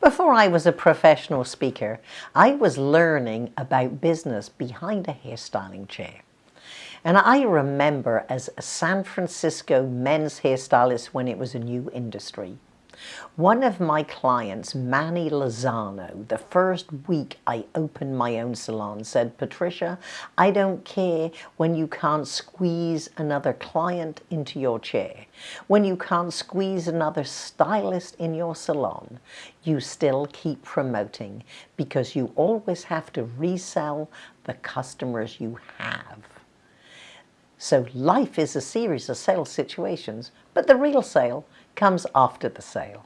Before I was a professional speaker, I was learning about business behind a hairstyling chair. And I remember as a San Francisco men's hairstylist when it was a new industry, one of my clients, Manny Lozano, the first week I opened my own salon said, Patricia, I don't care when you can't squeeze another client into your chair, when you can't squeeze another stylist in your salon, you still keep promoting because you always have to resell the customers you have. So life is a series of sales situations, but the real sale comes after the sale.